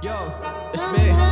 Yo, it's me.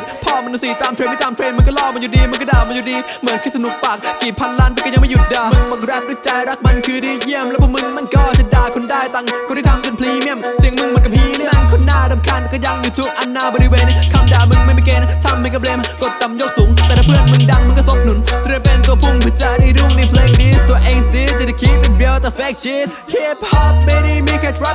ดพ่อมันสิตามเทรนไม่ตามเทรนมันก็ล่อมันอยู่ดีมันก็ด่ามันอยู่ดี เหมือนแค่สนุกปากกี่พันล้านปีก็ยังไม่หยุดด่ามึงมันแรปด้วยใจรักมันคือดีเยี่ยม แล้วพวกมึงมันก็จะด่าคนได้ตังค์คนที่ทำจนพรีเมียมเสียงมึงมันกับพีเรื่องคนหน้าดำคันก็ยังอยู่ทุกอันหน้าบริเวณคำด่ามึงไม่มีเกณฑ์ทำให้กับเบลมกดต่ำยกสูง แต่ถ้าเพื่อนมึงดังมึงก็ซบหนุนเตรียมเป็นตัวพุ่งเพื่อจะได้รุ่งในเพลงนี้ตัวเองตีจะได้คิดเป็นเบลแต่ fake shit hip hop ไม่ได้มีแค่ trap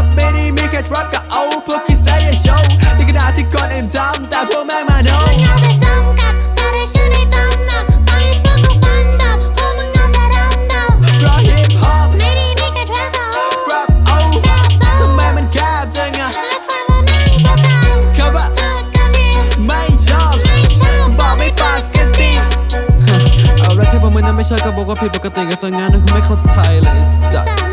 hip hop ไม่ได้มีแค่ trap กับ O พวกคิดแซ่อย่าโชว์ในกระดาษที่คนอื่นทำแต่พวกแม่งมาโน้มึงเอาแต่จำกัดแต่ได้ชื่อในตำนานตอนนี้พวกกูฟันดาบพวกมึงเอาแต่รำดาวเพราะ hip hop ไม่ได้มีแค่แทร็กเอา rap O ทำไมมันแคบจังอะและใครมาแม่งประกาศเขาว่าเจอกันดีไม่ชอบไม่ชอบบอกไม่ปากกันตีเอาละถ้าพวกมึงนั้นไม่ใช่ก็บอกว่าผิดปกติกับสังงานนั้นคุณไม่เข้าใจเลยสัตว์